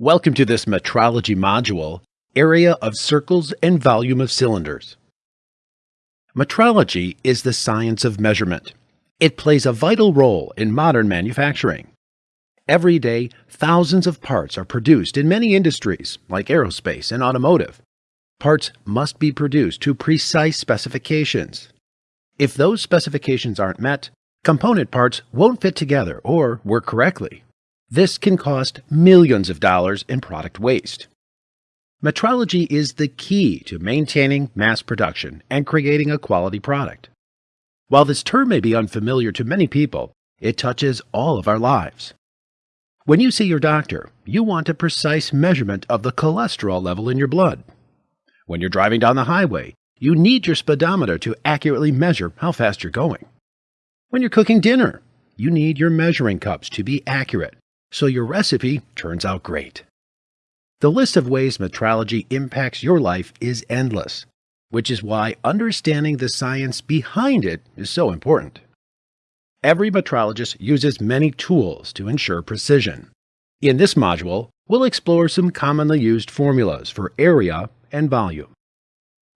Welcome to this metrology module, Area of Circles and Volume of Cylinders. Metrology is the science of measurement. It plays a vital role in modern manufacturing. Every day, thousands of parts are produced in many industries, like aerospace and automotive. Parts must be produced to precise specifications. If those specifications aren't met, component parts won't fit together or work correctly. This can cost millions of dollars in product waste. Metrology is the key to maintaining mass production and creating a quality product. While this term may be unfamiliar to many people, it touches all of our lives. When you see your doctor, you want a precise measurement of the cholesterol level in your blood. When you're driving down the highway, you need your speedometer to accurately measure how fast you're going. When you're cooking dinner, you need your measuring cups to be accurate so your recipe turns out great. The list of ways metrology impacts your life is endless, which is why understanding the science behind it is so important. Every metrologist uses many tools to ensure precision. In this module, we'll explore some commonly used formulas for area and volume.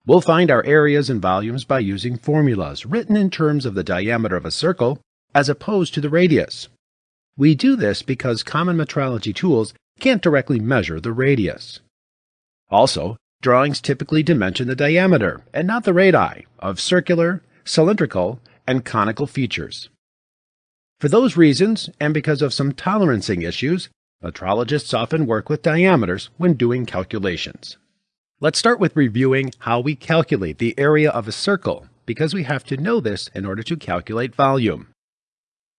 We'll find our areas and volumes by using formulas written in terms of the diameter of a circle as opposed to the radius. We do this because common metrology tools can't directly measure the radius. Also, drawings typically dimension the diameter and not the radii of circular, cylindrical, and conical features. For those reasons, and because of some tolerancing issues, metrologists often work with diameters when doing calculations. Let's start with reviewing how we calculate the area of a circle, because we have to know this in order to calculate volume.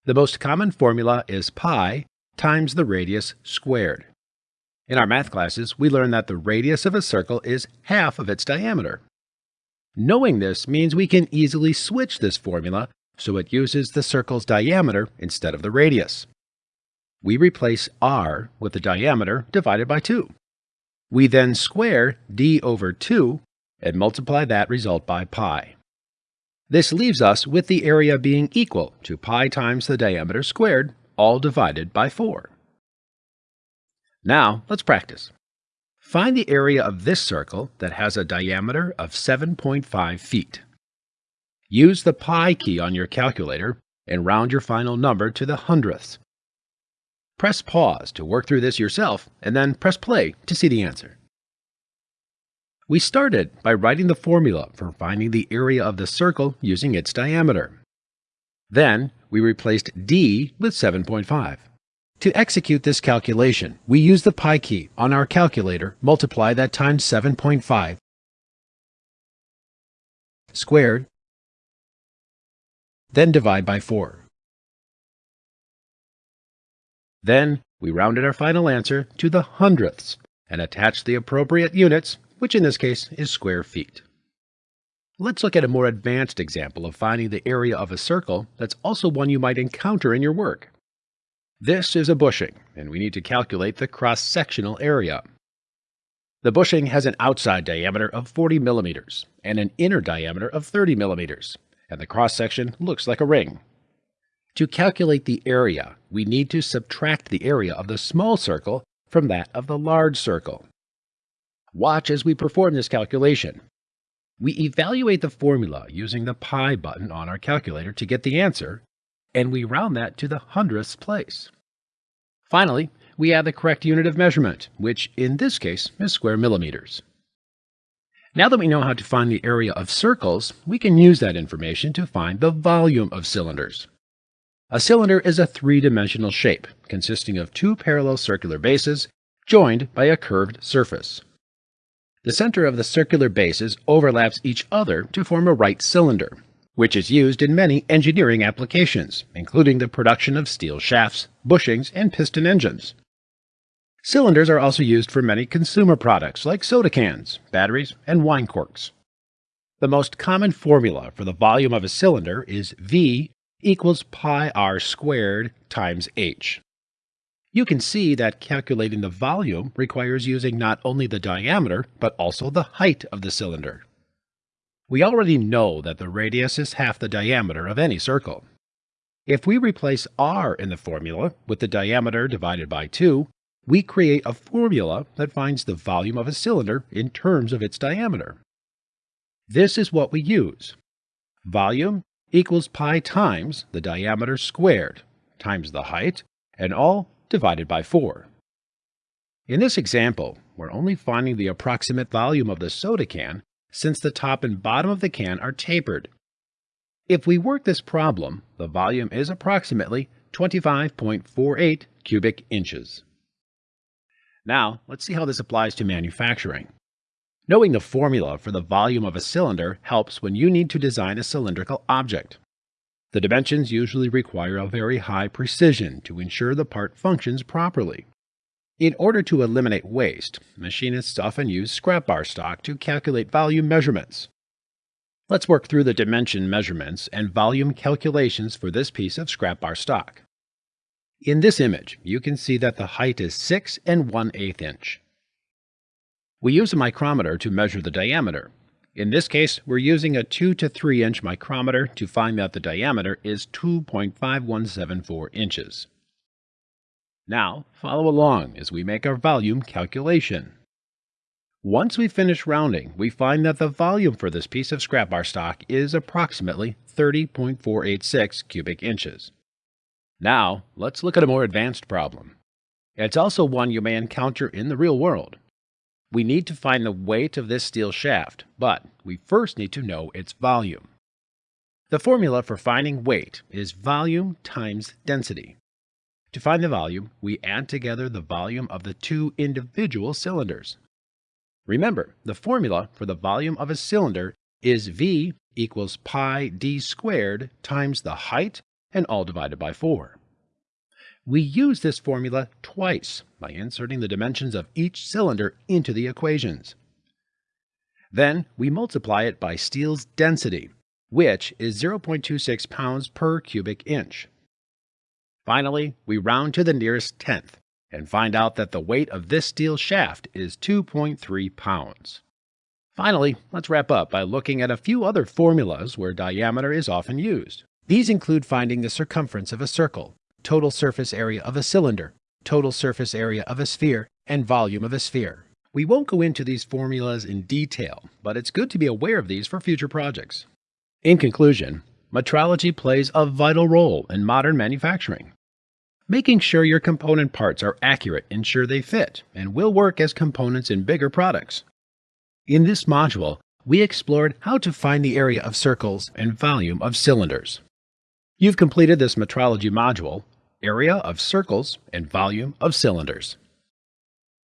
The most common formula is pi times the radius squared. In our math classes, we learn that the radius of a circle is half of its diameter. Knowing this means we can easily switch this formula so it uses the circle's diameter instead of the radius. We replace r with the diameter divided by 2. We then square d over 2 and multiply that result by pi. This leaves us with the area being equal to pi times the diameter squared, all divided by 4. Now, let's practice. Find the area of this circle that has a diameter of 7.5 feet. Use the pi key on your calculator and round your final number to the hundredths. Press pause to work through this yourself, and then press play to see the answer. We started by writing the formula for finding the area of the circle using its diameter. Then we replaced d with 7.5. To execute this calculation, we use the pi key on our calculator, multiply that times 7.5 squared, then divide by 4. Then we rounded our final answer to the hundredths and attached the appropriate units which in this case is square feet. Let's look at a more advanced example of finding the area of a circle that's also one you might encounter in your work. This is a bushing, and we need to calculate the cross-sectional area. The bushing has an outside diameter of 40 millimeters and an inner diameter of 30 millimeters, and the cross-section looks like a ring. To calculate the area, we need to subtract the area of the small circle from that of the large circle. Watch as we perform this calculation. We evaluate the formula using the pi button on our calculator to get the answer, and we round that to the hundredths place. Finally, we add the correct unit of measurement, which in this case is square millimeters. Now that we know how to find the area of circles, we can use that information to find the volume of cylinders. A cylinder is a three-dimensional shape consisting of two parallel circular bases joined by a curved surface. The center of the circular bases overlaps each other to form a right cylinder, which is used in many engineering applications, including the production of steel shafts, bushings, and piston engines. Cylinders are also used for many consumer products like soda cans, batteries, and wine corks. The most common formula for the volume of a cylinder is V equals pi r squared times h. You can see that calculating the volume requires using not only the diameter, but also the height of the cylinder. We already know that the radius is half the diameter of any circle. If we replace r in the formula with the diameter divided by 2, we create a formula that finds the volume of a cylinder in terms of its diameter. This is what we use. Volume equals pi times the diameter squared times the height, and all divided by 4. In this example, we're only finding the approximate volume of the soda can since the top and bottom of the can are tapered. If we work this problem, the volume is approximately 25.48 cubic inches. Now, let's see how this applies to manufacturing. Knowing the formula for the volume of a cylinder helps when you need to design a cylindrical object. The dimensions usually require a very high precision to ensure the part functions properly. In order to eliminate waste, machinists often use scrap bar stock to calculate volume measurements. Let's work through the dimension measurements and volume calculations for this piece of scrap bar stock. In this image, you can see that the height is 6 and 1 8 inch. We use a micrometer to measure the diameter. In this case, we're using a 2 to 3 inch micrometer to find that the diameter is 2.5174 inches. Now, follow along as we make our volume calculation. Once we finish rounding, we find that the volume for this piece of scrap bar stock is approximately 30.486 cubic inches. Now, let's look at a more advanced problem. It's also one you may encounter in the real world. We need to find the weight of this steel shaft, but we first need to know its volume. The formula for finding weight is volume times density. To find the volume, we add together the volume of the two individual cylinders. Remember, the formula for the volume of a cylinder is V equals pi d squared times the height and all divided by 4. We use this formula twice by inserting the dimensions of each cylinder into the equations. Then we multiply it by steel's density, which is 0.26 pounds per cubic inch. Finally, we round to the nearest tenth and find out that the weight of this steel shaft is 2.3 pounds. Finally, let's wrap up by looking at a few other formulas where diameter is often used. These include finding the circumference of a circle, total surface area of a cylinder, total surface area of a sphere, and volume of a sphere. We won't go into these formulas in detail, but it's good to be aware of these for future projects. In conclusion, metrology plays a vital role in modern manufacturing. Making sure your component parts are accurate ensure they fit and will work as components in bigger products. In this module, we explored how to find the area of circles and volume of cylinders. You've completed this metrology module, area of circles and volume of cylinders.